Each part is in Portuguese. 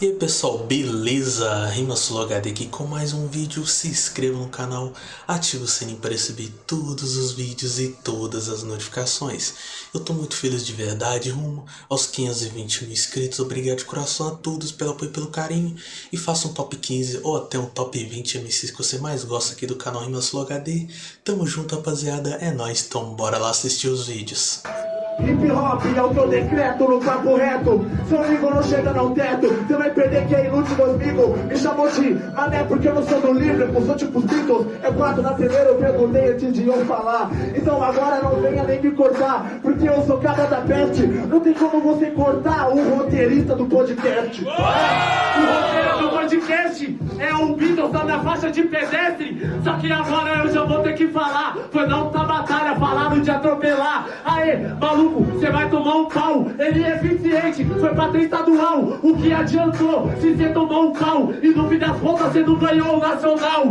E aí pessoal, beleza? RimaSuloHD aqui com mais um vídeo, se inscreva no canal, ative o sininho para receber todos os vídeos e todas as notificações. Eu tô muito feliz de verdade, rumo aos 520 mil inscritos, obrigado de coração a todos pelo apoio e pelo carinho. E faça um top 15 ou até um top 20 MCs que você mais gosta aqui do canal RimaSuloHD. Tamo junto rapaziada, é nóis, então bora lá assistir os vídeos. Hip hop é o que eu decreto no papo reto. Seu amigo não chega no teto. Você vai perder que é inútil, meus amigos Me chamou de mané porque eu não sou do livre. Eu sou tipo Beatles. É quatro na primeira eu perguntei antes de eu falar. Então agora não venha nem me cortar Porque eu sou cara da peste. Não tem como você cortar o roteirista do podcast. O podcast é o Beatles tá na faixa de pedestre. Só que agora eu já vou ter que falar. Foi não tá batalha, falaram de atropelar. Aê, maluco, você vai tomar um pau. Ele é eficiente, foi pra ter estadual. O que adiantou se você tomou um pau? E no fim das contas você não ganhou o nacional.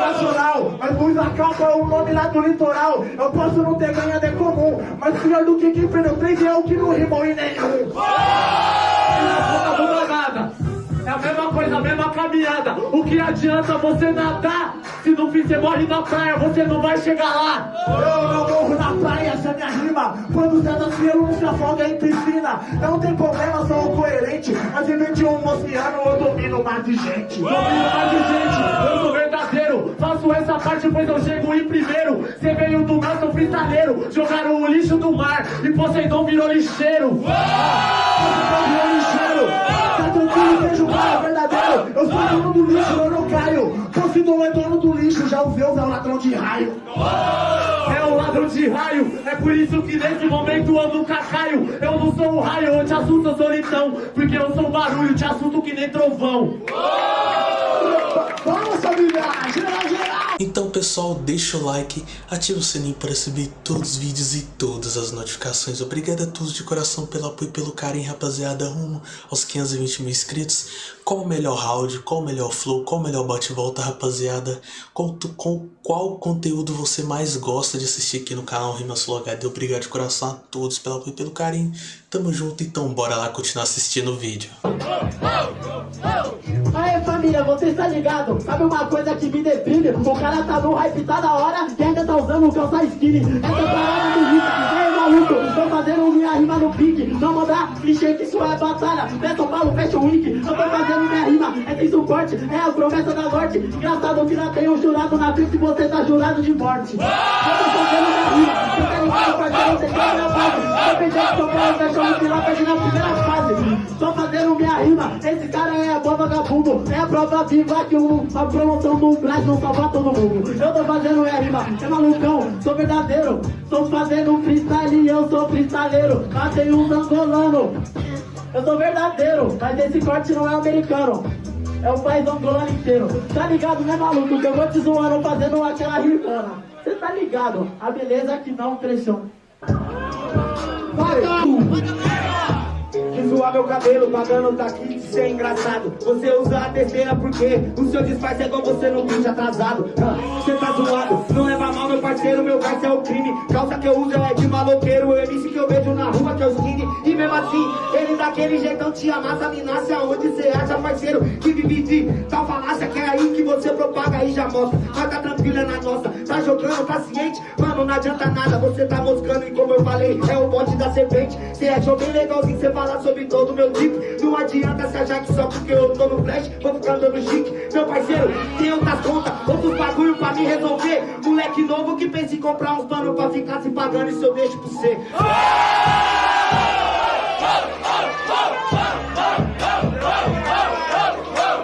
Nacional Mas Luiz Acalpa é o nome lá do litoral Eu posso não ter ganhado é comum Mas pior do que quem perdeu três é o que não rimou em nenhum mesma coisa, a mesma caminhada. O que adianta você nadar? Se no fim você morre na praia, você não vai chegar lá. Eu não morro na praia, essa é minha rima Quando você tá cielo, não se afoga em piscina Não tem problema, sou coerente Mas em 21 oceano eu domino mais de gente Domino mais de gente, eu sou verdadeiro. Faço essa parte, pois eu chego em primeiro. Você veio do mar, sou freestaleiro. Jogaram o lixo do mar e Poseidon virou lixeiro. Poseidon virou lixeiro Tranquilo, vejo o cara verdadeiro Eu sou dono do lixo, eu não caio Poseidon é dono do lixo, já o Zeus é o ladrão de raio É o ladrão de raio, é por isso que nesse momento eu nunca caio. Eu não sou o raio, eu te assusto a solidão. Porque eu sou barulho, te assusto que nem trovão. Pessoal, deixa o like, ativa o sininho para receber todos os vídeos e todas as notificações. Obrigado a todos de coração pelo apoio e pelo carinho, rapaziada, rumo aos 520 mil inscritos. Qual o melhor round, qual o melhor flow, qual o melhor bate-volta, rapaziada? Qual, com, qual conteúdo você mais gosta de assistir aqui no canal RimaSuloHD? Obrigado de coração a todos pelo apoio e pelo carinho. Tamo junto, então bora lá continuar assistindo o vídeo. Aê família, você está ligado? Sabe uma coisa que me deprime? O cara tá no hype, da hora e ainda tá usando calça skinny. Essa parada do Rita, ei maluco, tô fazendo minha rima no pique. Não mandar clichê que isso é batalha, é São Paulo Fashion Week Eu tô fazendo minha rima, é sem suporte, é a promessa da morte. Engraçado que não tem um jurado na frente e você tá jurado de morte. Eu tô fazendo minha rima, você tá ligado parceiro, você quer minha base Independente de São Paulo Fashion Week lá perde na primeira fase Tô fazendo minha rima, esse cara é bom vagabundo É a prova viva que o, a promoção do Brasil não salva todo mundo Eu tô fazendo minha rima, é malucão, sou verdadeiro Tô fazendo freestyle e eu sou freestyleiro Matei um angolano Eu sou verdadeiro, mas esse corte não é americano é o país angolano inteiro Tá ligado, né maluco? Que eu vou te zoando fazendo aquela rimona Cê tá ligado, a beleza que não pressiona Vai, que zoar meu cabelo, pagando daqui de ser engraçado. Você usa a terceira porque o seu disfarce é igual você no bicho atrasado. Ah, Você tá zoado, não leva mal meu parceiro, meu verso é o crime. Calça que eu uso é de maloqueiro, o MC que eu vejo na rua que é o skinny. E mesmo assim, ele daquele jeitão te amassa, me nasce aonde você acha, parceiro. Que vive de tal falácia que é aí que você propaga e já mostra. Mas tá tranquilo, é na nossa. Tá jogando, tá ciente? Mano, não adianta nada, você tá moscando e como eu falei, é o bote da serpente. Cê achou bem legalzinho você falar sobre todo o meu tipo. Não adianta se que só porque eu tô no flash, vou ficar dando chique. Meu parceiro, tem outras contas, outros bagulho pra me resolver. Moleque novo que pensa em comprar uns panos pra ficar se pagando, isso eu deixo pra você.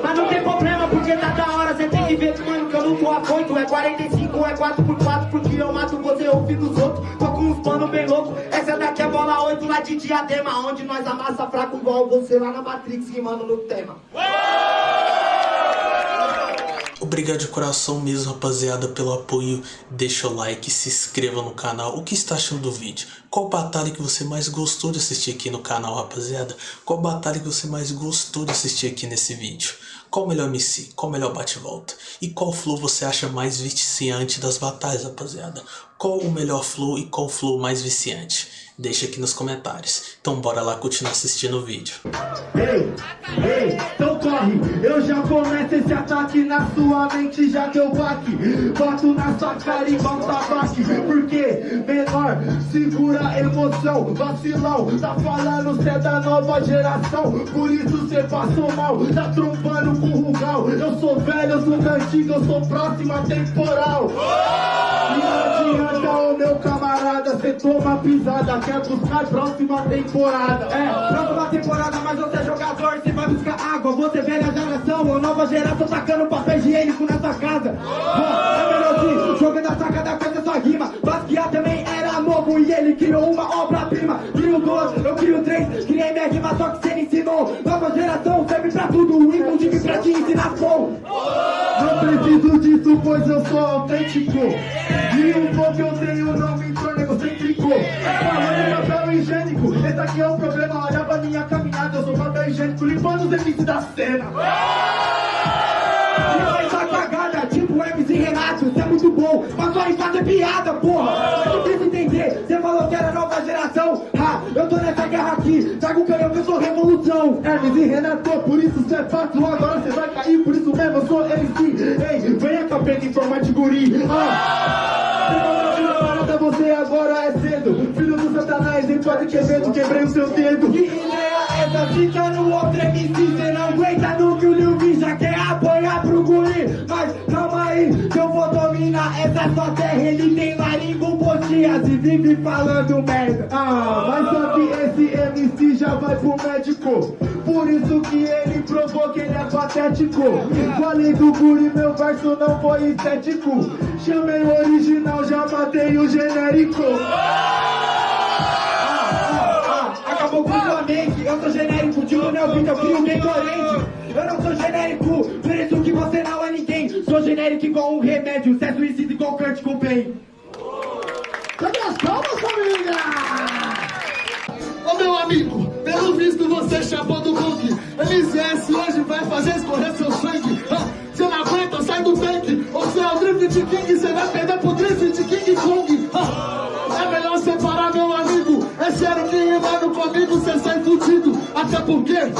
Mas não tem problema, porque tá da hora, cê tem que ver, mano, que eu não tô afoito. É 45, é 4x4, porque eu mato você, eu fico dos outros. Tô com uns panos bem loucos. Essa daqui é bola 8 lá de diadema, onde nós amassa fraco igual você lá na Matrix, rimando no tema. Obrigado de coração mesmo, rapaziada, pelo apoio. Deixa o like, se inscreva no canal. O que está achando do vídeo? Qual batalha que você mais gostou de assistir aqui no canal, rapaziada? Qual batalha que você mais gostou de assistir aqui nesse vídeo? Qual o melhor MC? Qual o melhor bate-volta? E qual flow você acha mais viciante das batalhas, rapaziada? Qual o melhor flow e qual flow mais viciante? Deixa aqui nos comentários. Então bora lá continuar assistindo o vídeo. Ei, ei, então corre, eu já começo esse ataque na sua mente, já deu baque. Boto na sua cara igual tabaque Porque, menor, segura a emoção. Vacilão, tá falando cê é da nova geração. Por isso cê passou mal, tá trombando com o Rugal. Eu sou velho, eu sou antigo, eu sou próxima temporal pisada Quer buscar próxima temporada. É, próxima temporada, mas você é jogador, cê vai buscar água. Você velha geração, ou nova geração tacando papel higiênico na sua casa. Ó, É melhor jogando a sacada com essa sua rima. Basquiat também era novo e ele criou uma obra-prima. Crio duas, eu crio três, criei minha rima só que cê me ensinou. Nova geração serve pra tudo, inclusive pra te ensinar som. Não preciso disso, pois eu sou autêntico. E o que eu tenho não me é o problema Olha pra minha caminhada, eu sou papel higiênico Limpando os MCs da cena e faz a cagada, tipo o MC Renato, você é muito bom, mas só em fazer piada, porra! Eu preciso entender, você falou que era nova geração, ha, eu tô nessa guerra aqui, trago o canhão que eu sou revolução! Hermes e Renato, por isso cê é fato, agora cê vai cair, por isso mesmo eu sou MC, ei, venha capeta em forma de guri, ah! Pode querer, quebrei o seu dedo! Que ideia é essa, fica no outro MC, cê não aguenta no que o Lil V já quer apanhar pro guri. Mas calma aí, que eu vou dominar essa sua terra. Ele tem laringopostias e vive falando merda. Ah, mas só que esse MC já vai pro médico. Por isso que ele provou que ele é patético. Falei do guri, meu verso não foi estético. Chamei o original, já matei o genérico acabou com sua mente. Eu sou genérico, tipo Neo Vitor, eu crio bem coerente Eu não sou genérico, por isso que você não é ninguém. Sou genérico igual um remédio, cê é suicida igual Kurt Cobain Cadê as palmas, família? Ô meu amigo, pelo visto você chapou do bug LCS hoje vai fazer escorrer seu sangue. Ah, Você não aguenta, sai do tanque. Você é o Drift King, você vai perder rimando comigo cê sai fudido. Até porque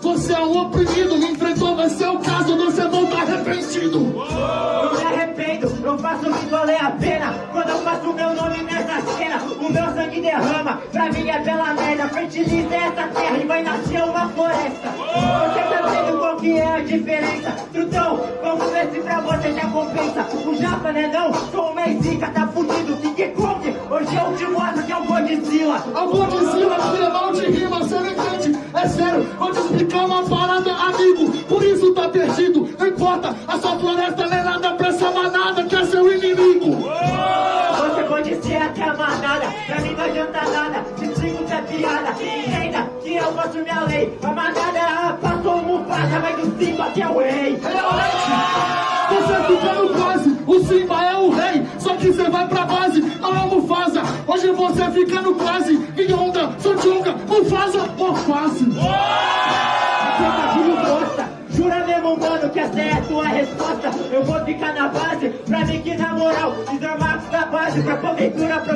você é um oprimido. Enfrentou, vai ser o caso, você volta arrependido. Eu me arrependo, eu faço o que valer a pena. Quando eu faço meu nome nessa cena O meu sangue derrama, pra mim é pela merda. Fertiliza essa terra e vai nascer uma floresta. Você tá vendo qual que é a diferença? Trutão, vamos ver se pra você já compensa. O Japa, né não? Sou uma zica, tá fudido, King Kong Hoje eu te mostro que é o Godzilla Eu vou dizer que Não importa A sua floresta não é nada pra essa manada Que é seu inimigo Você pode ser até a manada, pra mim não adianta nada. Te explico que é piada. Entenda que eu faço minha lei. A manada passou o Mufasa, vai do Simba que é o rei. Você fica no quase, o Simba é o rei Só que você vai pra base, não é Mufasa Hoje você fica no quase, em onda, Sanjonga, Mufasa Trocadilho bosta. Mano, que essa é a tua resposta? Eu vou ficar na base, pra mim que na moral, desarmar da base pra pro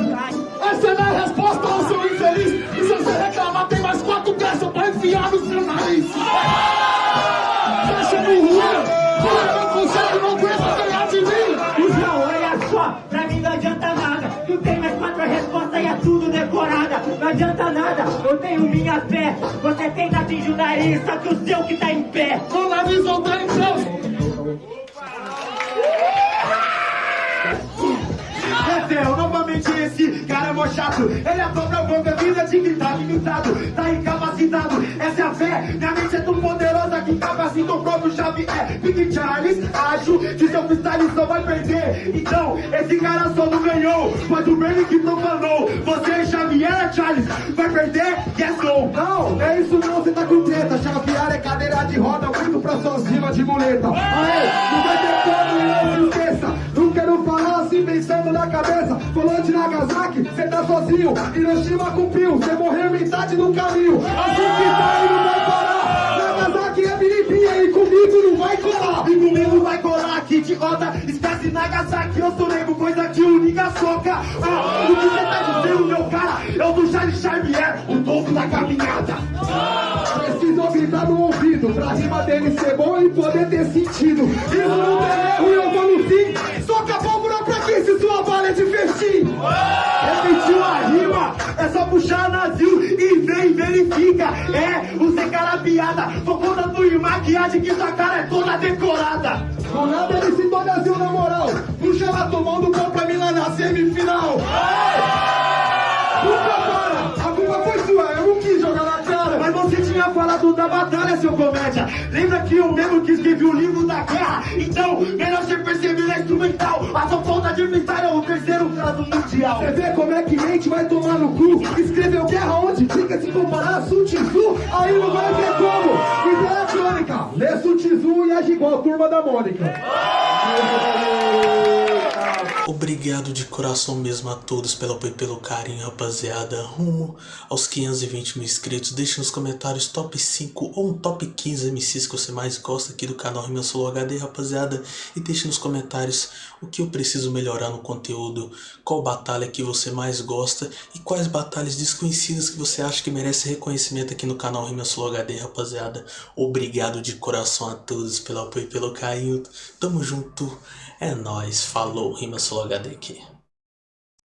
trás. Essa é a resposta ao seu infeliz E se você reclamar tem mais quatro peças pra enfiar no adianta nada, eu tenho minha fé. Você tenta atingir o nariz, só que o seu que tá em pé. Não nariz não tá em Deus Desceu esse cara é mó chato. Ele é dobra boca, vida de gritar, limitado Tá incapacitado, essa é a fé. Minha mente é tão poderosa que capacita o próprio Xavier Big Charles, acho que seu freestyle só vai perder. Então, esse cara só não ganhou. Mas o Bernie que falou. Você, Xavier, Charles, vai perder? Yes ou Não, é isso não, você tá com treta. Xavier é cadeira de roda, muito pra suas de muleta. Aê, não vai ter Assim pensando na cabeça. Falou de Nagasaki, cê tá sozinho. Hiroshima cumpriu, cê morreu metade do caminho. Assim que tá e não vai parar Nagasaki é biribinha e comigo não vai colar. E comigo vai colar, que idiota Esquece Nagasaki, eu sou nego, coisa de o soca. Ah, O que cê tá dizendo, meu cara? Eu do Charlie Xavier, o topo da caminhada. Preciso gritar no ouvido Pra rima dele ser bom e poder ter sentido. Isso não tem erro, e eu vou no fim. Puxar nazil e vem verifica. É, você cara piada, focou na tua maquiagem que sua cara é toda decorada. Do nada ele se Brasil na moral. Puxa ela tomando Lembra que eu mesmo que escrevi o livro da guerra? Então, melhor você perceber na instrumental. A sua falta de vitória é o terceiro caso mundial. Você vê como é que mente vai tomar no cu? Escreveu guerra onde fica se comparar a Sun? Aí não vai ter como. Então é crônica, lê Sun e age igual a turma da Mônica. Obrigado de coração mesmo a todos pelo apoio e pelo carinho, rapaziada. Rumo aos 520 mil inscritos. Deixe nos comentários top 5 ou um top 15 MCs que você mais gosta aqui do canal Rimeu Solo HD, rapaziada. E deixe nos comentários o que eu preciso melhorar no conteúdo, qual batalha que você mais gosta e quais batalhas desconhecidas que você acha que merece reconhecimento aqui no canal Rimeu Solo HD, rapaziada. Obrigado de coração a todos pelo apoio e pelo carinho. Tamo junto. É nóis, falou, Rima Solo HD aqui.